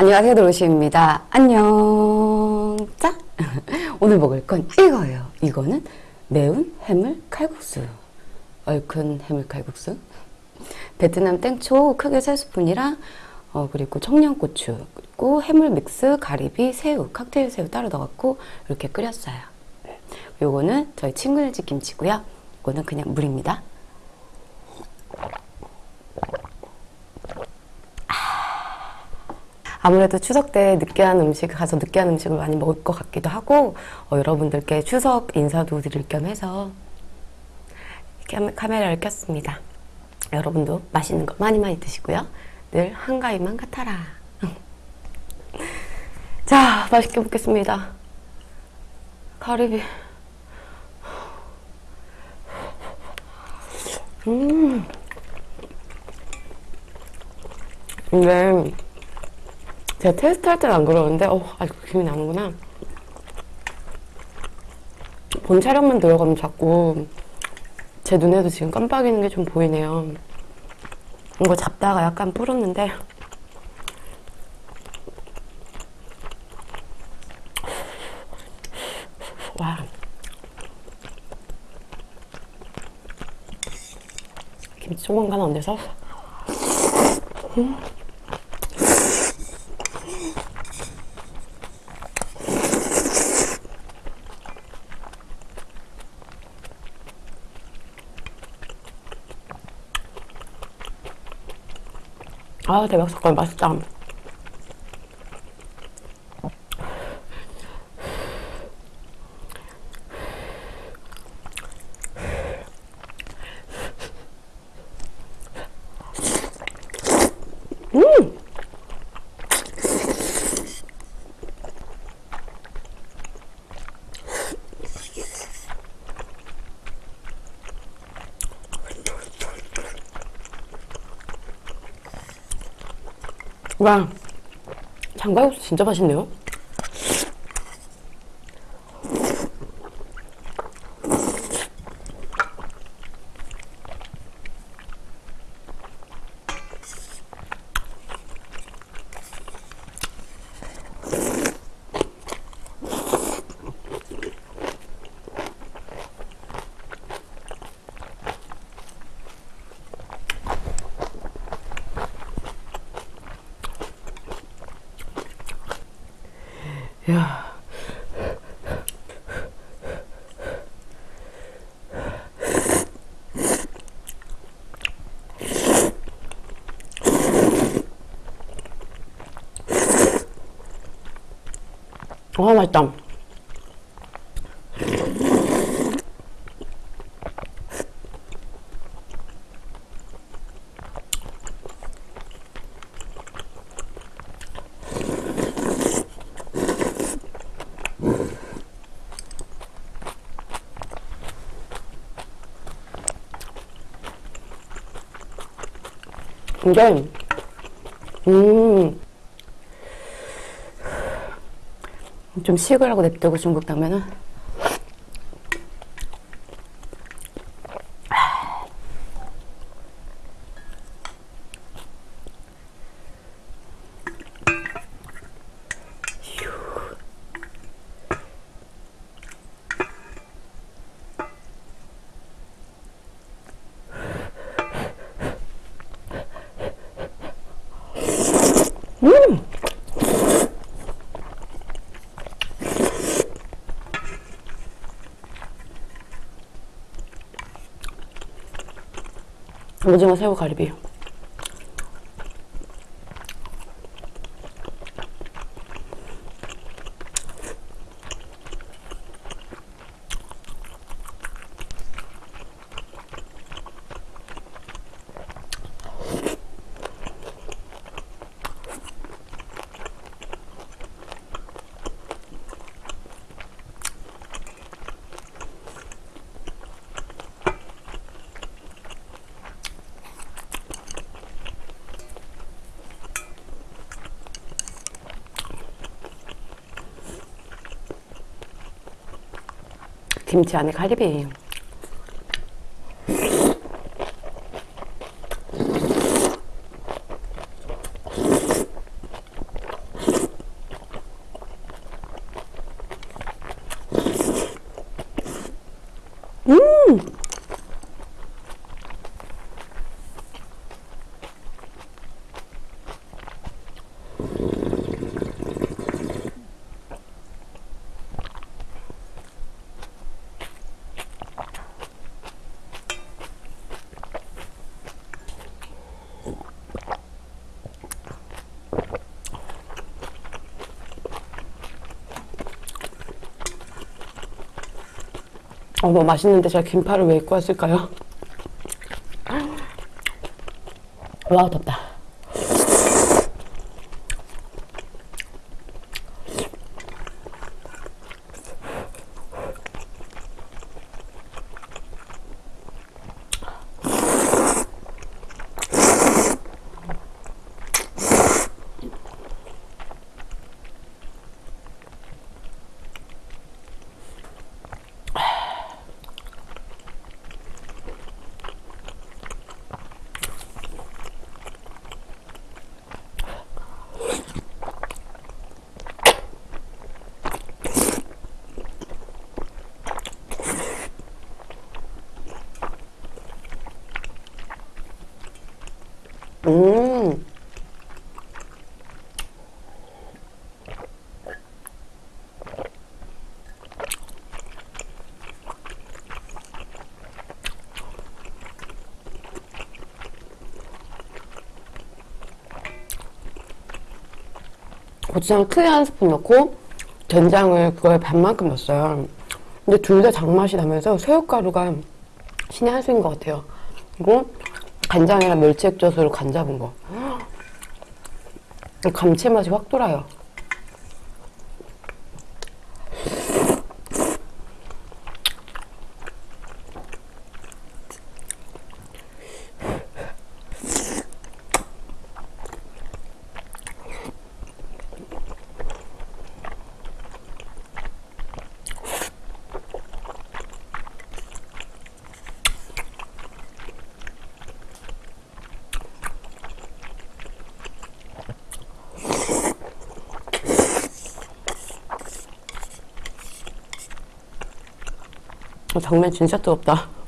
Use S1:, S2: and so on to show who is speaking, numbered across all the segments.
S1: 안녕하세요 도로시입니다. 안녕. 짜 오늘 먹을 건 이거예요. 이거는 매운 해물 칼국수. 얼큰 해물 칼국수. 베트남 땡초 크게 3스푼이랑 어, 그리고 청양고추 그리고 해물 믹스 가리비 새우 칵테일 새우 따로 넣어갖고 이렇게 끓였어요. 요거는 저희 친구네 집 김치고요. 이거는 그냥 물입니다 아무래도 추석 때 느끼한 음식 가서 느끼한 음식을 많이 먹을 것 같기도 하고 어, 여러분들께 추석 인사도 드릴 겸 해서 카메라를 켰습니다. 여러분도 맛있는 거 많이 많이 드시고요. 늘 한가위만 같아라. 자, 맛있게 먹겠습니다. 가리비. 음. 근데 제가 테스트 할 때는 안 그러는데 어 아직 기분이 나는구나. 본 촬영만 들어가면 자꾸 제 눈에도 지금 깜빡이는 게 좀 보이네요. 이거 잡다가 약간 불었는데. 와. 김치 조금간 안 돼서? 음. 아 대박 사건 맛있다 음! 와, 장가육수 진짜 맛있네요. 야. 아, 맛있다. 근데 음, 좀 식으라고 냅두고 중국 당면은 음! 오징어 새우 가리비 김치 안에 가리비 어머 맛있는데 제가 긴팔을 왜 입고 왔을까요? 와 덥다 음. 고추장 크게 한 스푼 넣고 된장을 그거에 반만큼 넣었어요. 근데 둘 다 장맛이 나면서 새우가루가 신의 한 수인 것 같아요. 그리고 간장이랑 멸치 액젓으로 간 잡은 거. 이 감칠맛이 확 돌아요. 어, 정말 진짜 뜨겁다.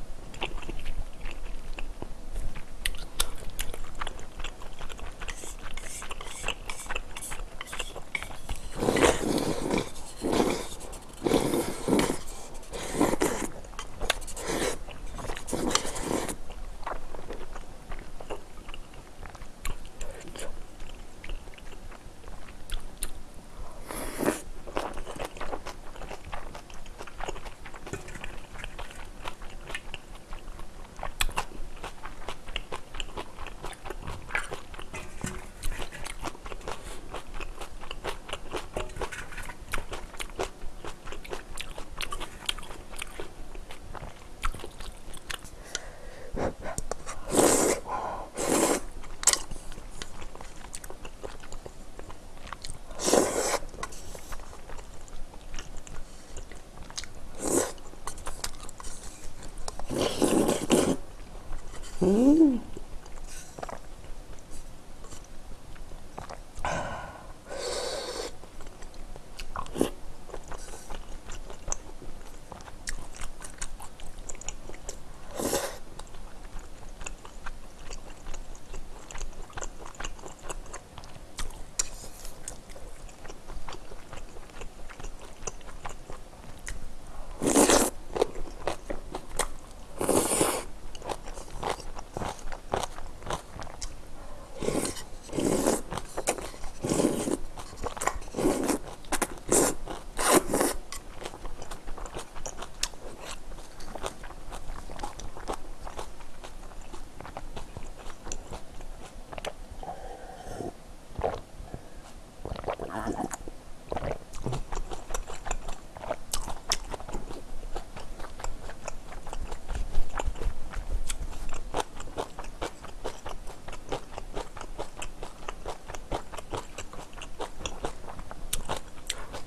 S1: Mm.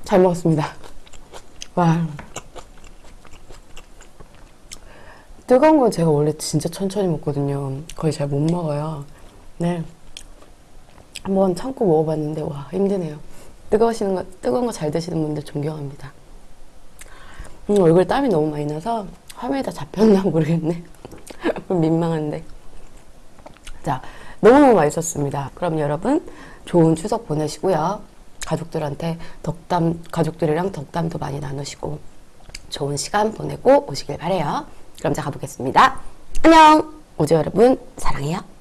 S1: 잘 먹었습니다. 와. 뜨거운 건 제가 원래 진짜 천천히 먹거든요. 거의 잘 못 먹어요. 네. 한번 참고 먹어봤는데, 와, 힘드네요. 뜨거우시는 거, 뜨거운 거 잘 드시는 분들 존경합니다. 음, 얼굴 땀이 너무 많이 나서 화면에 다 잡혔나 모르겠네. 민망한데. 자, 너무너무 맛있었습니다. 그럼 여러분, 좋은 추석 보내시고요. 가족들한테 덕담, 가족들이랑 덕담도 많이 나누시고 좋은 시간 보내고 오시길 바래요. 그럼 제가 가보겠습니다. 안녕! 오즈 여러분, 사랑해요.